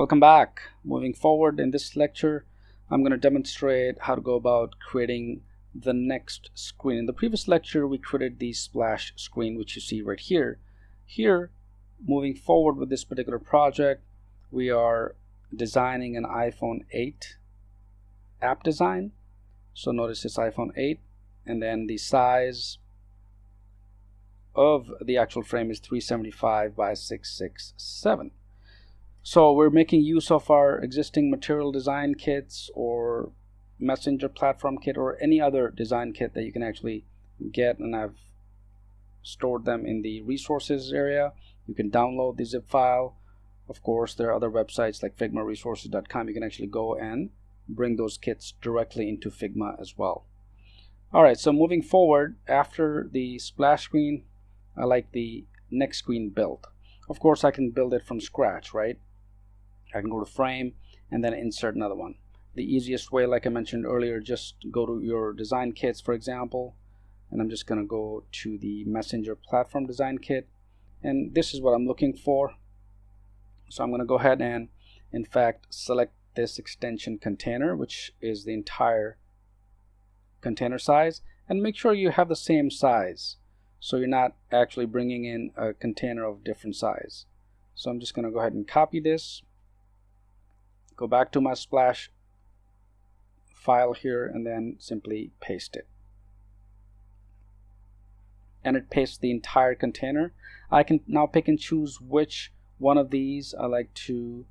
Welcome back. Moving forward in this lecture, I'm going to demonstrate how to go about creating the next screen. In the previous lecture, we created the splash screen, which you see right here. Here, moving forward with this particular project, we are designing an iPhone 8 app design. So notice it's iPhone 8 and then the size of the actual frame is 375 by 667. So we're making use of our existing material design kits or messenger platform kit or any other design kit that you can actually get and I've stored them in the resources area. You can download the zip file. Of course, there are other websites like figmaresources.com. You can actually go and bring those kits directly into Figma as well. All right, so moving forward, after the splash screen, I like the next screen build. Of course, I can build it from scratch, right? I can go to frame and then insert another one. The easiest way, like I mentioned earlier, just go to your design kits, for example, and I'm just going to go to the messenger platform design kit. And this is what I'm looking for. So I'm going to go ahead and, in fact, select this extension container, which is the entire container size, and make sure you have the same size. So you're not actually bringing in a container of different size. So I'm just going to go ahead and copy this go back to my splash file here and then simply paste it. And it pastes the entire container. I can now pick and choose which one of these I like to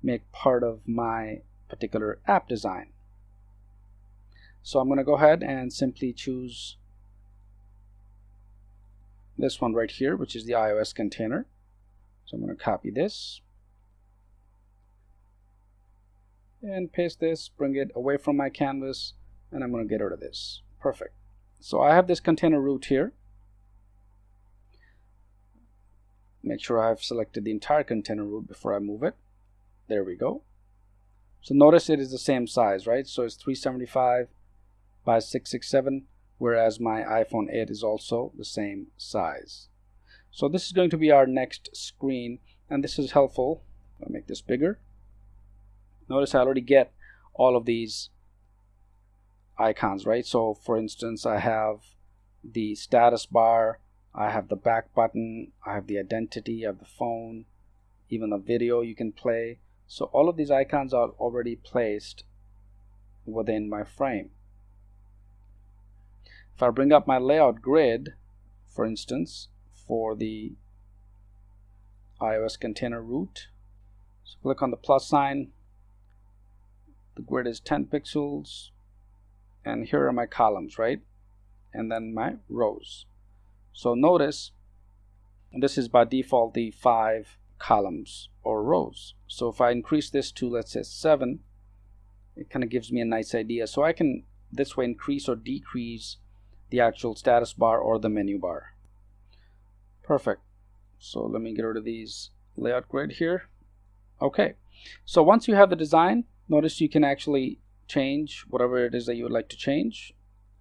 make part of my particular app design. So I'm going to go ahead and simply choose this one right here which is the iOS container. So I'm going to copy this and paste this, bring it away from my canvas, and I'm going to get rid of this. Perfect. So I have this container root here. Make sure I've selected the entire container root before I move it. There we go. So notice it is the same size, right? So it's 375 by 667, whereas my iPhone 8 is also the same size. So this is going to be our next screen, and this is helpful. I'll make this bigger notice I already get all of these icons right? So for instance I have the status bar I have the back button I have the identity of the phone even the video you can play. So all of these icons are already placed within my frame. If I bring up my layout grid for instance for the iOS container root so click on the plus sign the grid is 10 pixels and here are my columns right? And then my rows. So notice this is by default the five columns or rows. So if I increase this to let's say seven it kind of gives me a nice idea. So I can this way increase or decrease the actual status bar or the menu bar. Perfect. So let me get rid of these layout grid here. Okay. So once you have the design notice you can actually change whatever it is that you would like to change.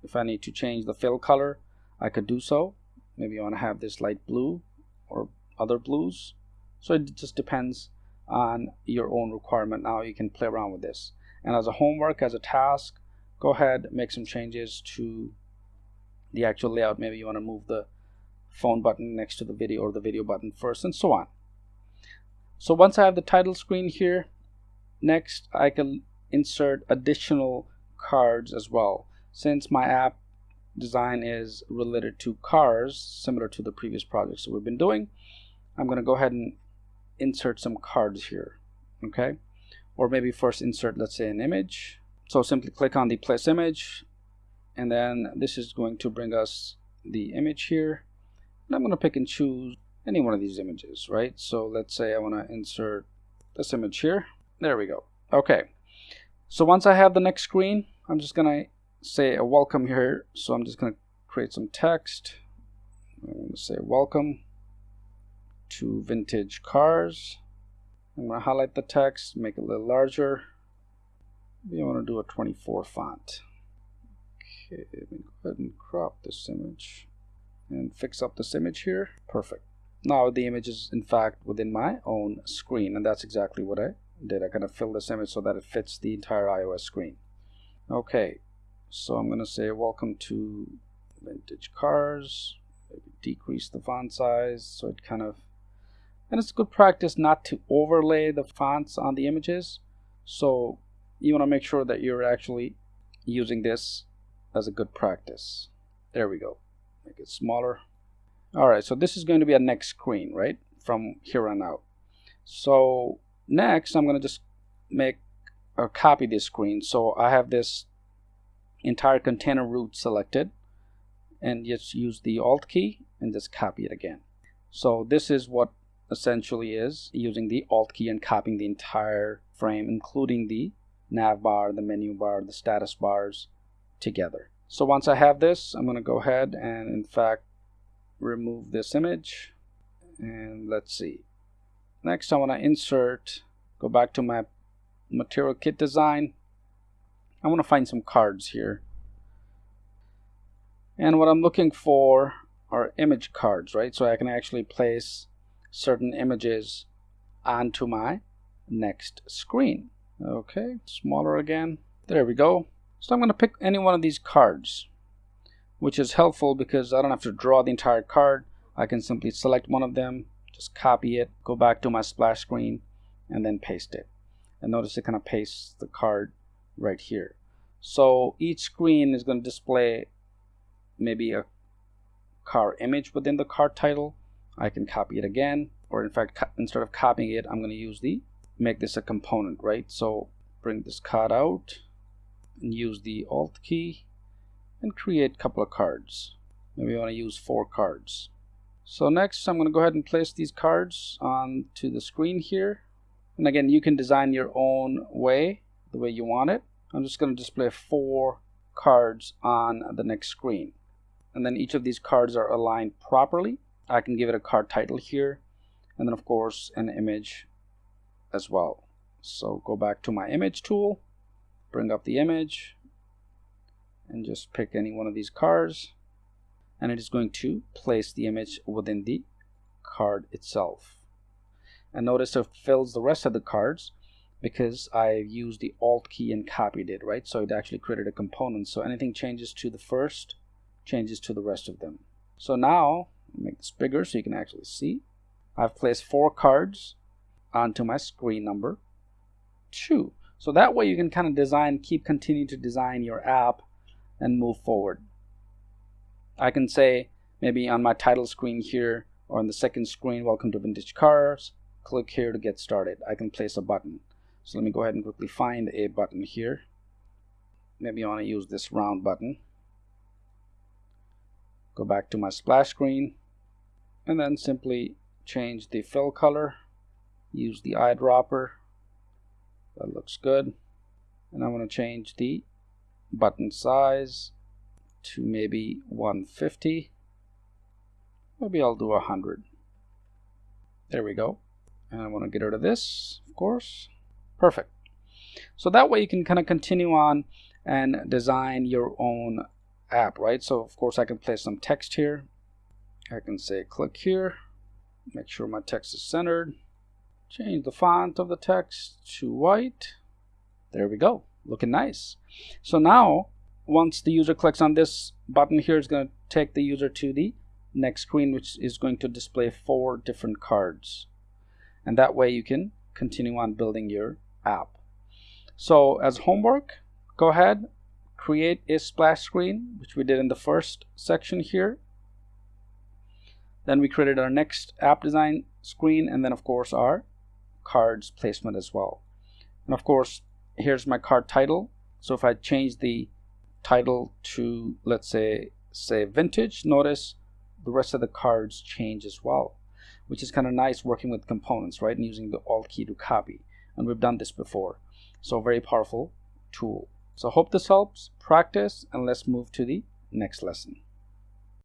If I need to change the fill color I could do so. Maybe you want to have this light blue or other blues. So it just depends on your own requirement now you can play around with this. And as a homework as a task go ahead make some changes to the actual layout. Maybe you want to move the phone button next to the video or the video button first and so on. So once I have the title screen here Next, I can insert additional cards as well. Since my app design is related to cars, similar to the previous projects that we've been doing, I'm going to go ahead and insert some cards here. Okay. Or maybe first insert, let's say, an image. So simply click on the place image. And then this is going to bring us the image here. And I'm going to pick and choose any one of these images, right? So let's say I want to insert this image here. There we go. Okay. So once I have the next screen, I'm just going to say a welcome here. So I'm just going to create some text. I'm going to say welcome to vintage cars. I'm going to highlight the text, make it a little larger. Maybe I want to do a 24 font. Okay, let me go ahead and crop this image and fix up this image here. Perfect. Now the image is in fact within my own screen and that's exactly what I did. I kind of fill this image so that it fits the entire iOS screen. Okay, so I'm going to say welcome to vintage cars. Maybe decrease the font size so it kind of and it's a good practice not to overlay the fonts on the images so you want to make sure that you're actually using this as a good practice there we go make it smaller all right so this is going to be a next screen right from here on out so next I'm going to just make or copy this screen. So I have this entire container root selected and just use the alt key and just copy it again. So this is what essentially is using the alt key and copying the entire frame including the nav bar the menu bar the status bars together. So once I have this I'm going to go ahead and in fact remove this image and let's see next I want to insert go back to my material kit design. I want to find some cards here. And what I'm looking for are image cards right? So I can actually place certain images onto my next screen. Okay smaller again. There we go. So I'm going to pick any one of these cards which is helpful because I don't have to draw the entire card. I can simply select one of them just copy it go back to my splash screen and then paste it. And notice it kind of pastes the card right here. So each screen is going to display maybe a car image within the card title. I can copy it again or in fact instead of copying it I'm going to use the make this a component right? So bring this card out and use the alt key and create a couple of cards. Maybe I want to use four cards so next I'm going to go ahead and place these cards onto the screen here. And again you can design your own way the way you want it. I'm just going to display four cards on the next screen. And then each of these cards are aligned properly. I can give it a card title here and then of course an image as well. So go back to my image tool bring up the image and just pick any one of these cards and it is going to place the image within the card itself. And notice it fills the rest of the cards because I used the alt key and copied it right? So it actually created a component. So anything changes to the first changes to the rest of them. So now make this bigger so you can actually see. I've placed four cards onto my screen number two. So that way you can kind of design keep continuing to design your app and move forward I can say maybe on my title screen here or on the second screen welcome to vintage cars. Click here to get started. I can place a button. So let me go ahead and quickly find a button here. Maybe I want to use this round button. Go back to my splash screen and then simply change the fill color. Use the eyedropper. That looks good. And I'm going to change the button size to maybe 150 maybe I'll do 100 there we go. And I want to get rid of this of course. Perfect. So that way you can kind of continue on and design your own app right? So of course I can place some text here. I can say click here. Make sure my text is centered. Change the font of the text to white. There we go. Looking nice. So now once the user clicks on this button here it's going to take the user to the next screen which is going to display four different cards and that way you can continue on building your app so as homework go ahead create a splash screen which we did in the first section here then we created our next app design screen and then of course our cards placement as well. And of course, here's my card title. So if I change the title to, let's say, say vintage, notice the rest of the cards change as well, which is kind of nice working with components, right? And using the Alt key to copy. And we've done this before. So very powerful tool. So hope this helps. Practice and let's move to the next lesson.